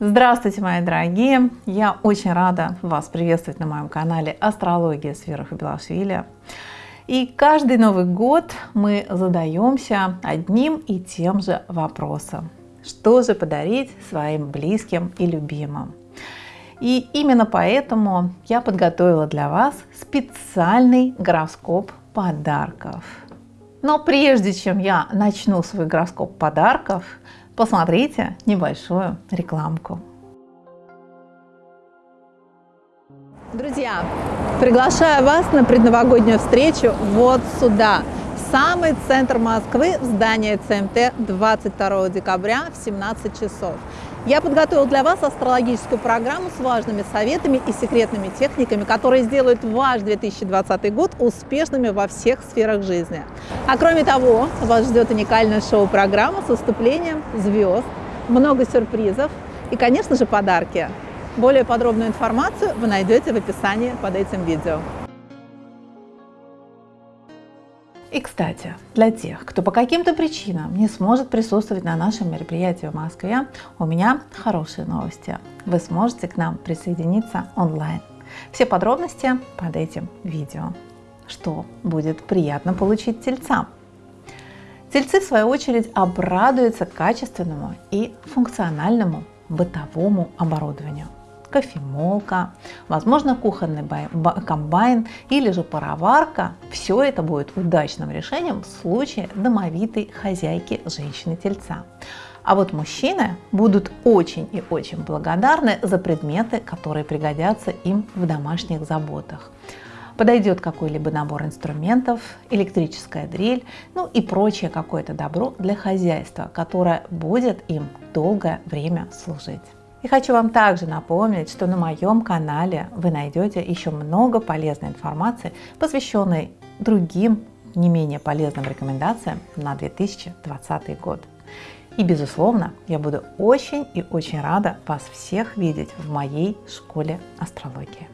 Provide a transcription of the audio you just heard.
Здравствуйте, мои дорогие! Я очень рада вас приветствовать на моем канале «Астрология с Белашвили». И каждый Новый год мы задаемся одним и тем же вопросом. Что же подарить своим близким и любимым? И именно поэтому я подготовила для вас специальный гороскоп подарков. Но прежде чем я начну свой гороскоп подарков, посмотрите небольшую рекламку. Друзья, приглашаю вас на предновогоднюю встречу вот сюда, самый центр Москвы, в здание ЦМТ 22 декабря в 17 часов. Я подготовил для вас астрологическую программу с важными советами и секретными техниками, которые сделают ваш 2020 год успешными во всех сферах жизни. А кроме того, вас ждет уникальная шоу-программа с выступлением звезд, много сюрпризов и, конечно же, подарки. Более подробную информацию вы найдете в описании под этим видео. И, кстати, для тех, кто по каким-то причинам не сможет присутствовать на нашем мероприятии в Москве, у меня хорошие новости. Вы сможете к нам присоединиться онлайн. Все подробности под этим видео. Что будет приятно получить тельцам? Тельцы, в свою очередь, обрадуются качественному и функциональному бытовому оборудованию кофемолка, возможно кухонный комбайн или же пароварка. Все это будет удачным решением в случае домовитой хозяйки женщины-тельца. А вот мужчины будут очень и очень благодарны за предметы, которые пригодятся им в домашних заботах. Подойдет какой-либо набор инструментов, электрическая дрель, ну и прочее какое-то добро для хозяйства, которое будет им долгое время служить. И хочу вам также напомнить, что на моем канале вы найдете еще много полезной информации, посвященной другим не менее полезным рекомендациям на 2020 год. И, безусловно, я буду очень и очень рада вас всех видеть в моей школе астрологии.